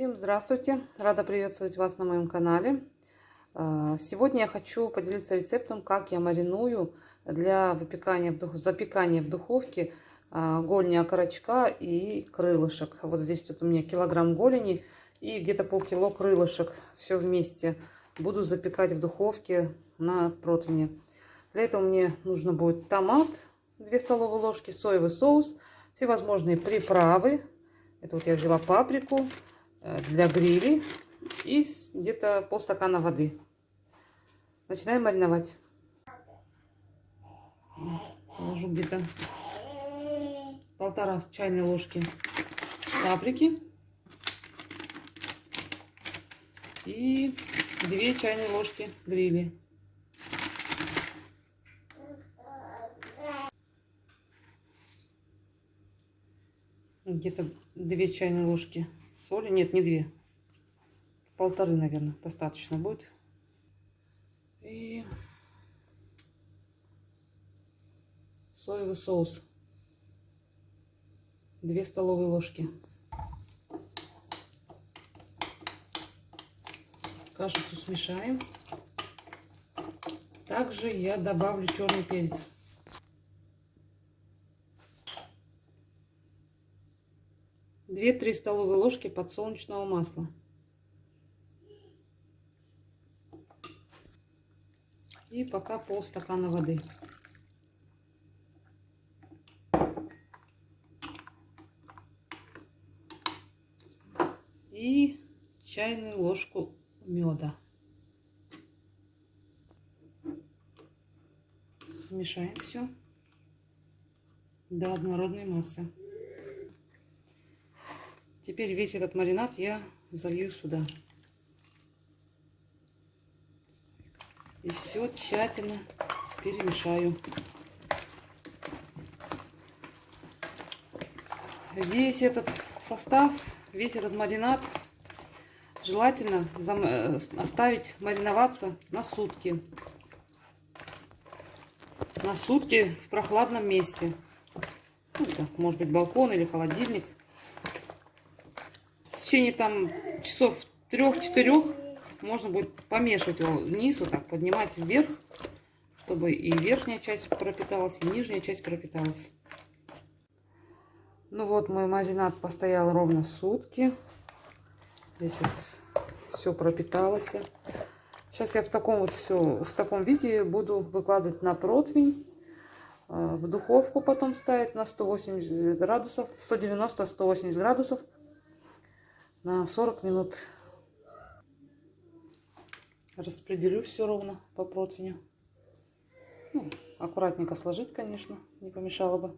Здравствуйте! Рада приветствовать вас на моем канале. А, сегодня я хочу поделиться рецептом, как я мариную для выпекания, запекания в духовке а, голени окорочка и крылышек. Вот здесь вот у меня килограмм голени и где-то полкило крылышек. Все вместе буду запекать в духовке на противне. Для этого мне нужно будет томат, 2 столовые ложки, соевый соус, всевозможные приправы. Это вот я взяла паприку для грили и где-то полстакана воды. Начинаем мариновать. Положу где-то полтора чайной ложки паприки и две чайные ложки грили. где-то 2 чайные ложки соли. Нет, не 2. Полторы, наверное, достаточно будет. И соевый соус. 2 столовые ложки. Кашицу смешаем. Также я добавлю черный перец. 2-3 столовые ложки подсолнечного масла. И пока полстакана воды. И чайную ложку меда. Смешаем все до однородной массы. Теперь весь этот маринад я залью сюда. И все тщательно перемешаю. Весь этот состав, весь этот маринад желательно э, оставить мариноваться на сутки. На сутки в прохладном месте. Ну, может быть балкон или холодильник течение там часов трех-четырех можно будет помешивать его вниз, вот так поднимать вверх, чтобы и верхняя часть пропиталась, и нижняя часть пропиталась. Ну вот, мой маринад постоял ровно сутки. Здесь вот все пропиталось. Сейчас я в таком вот все, в таком виде буду выкладывать на противень. Э, в духовку потом ставить на 180 градусов, 190-180 градусов на 40 минут. Распределю все ровно по противню. Ну, аккуратненько сложить, конечно, не помешало бы.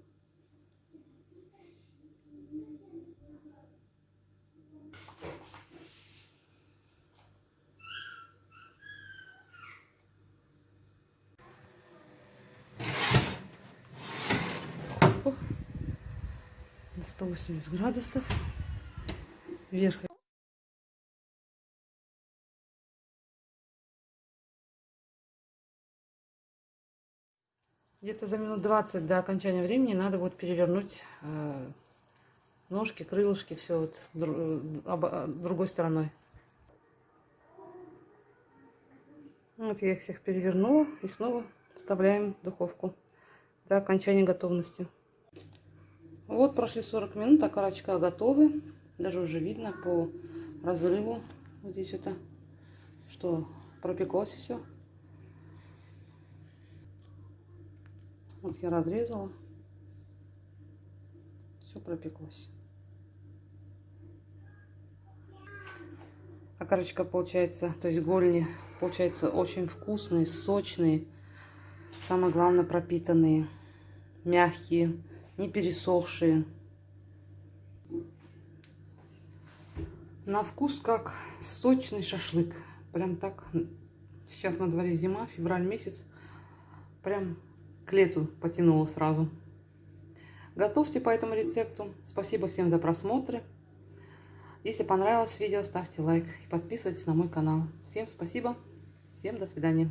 на 180 градусов вверх. Где-то за минут 20 до окончания времени надо будет перевернуть э, ножки, крылышки, все вот дру, э, другой стороной. Вот я их всех перевернула и снова вставляем в духовку до окончания готовности. Вот прошли 40 минут, окорочка готовы. Даже уже видно по разрыву вот здесь это, что пропеклось все. Вот я разрезала. Все пропеклось. Окорочка получается, то есть голени, получается очень вкусные, сочные. Самое главное пропитанные, мягкие, не пересохшие. На вкус как сочный шашлык. Прям так. Сейчас на дворе зима, февраль месяц. Прям к лету потянуло сразу. Готовьте по этому рецепту. Спасибо всем за просмотры. Если понравилось видео, ставьте лайк и подписывайтесь на мой канал. Всем спасибо. Всем до свидания.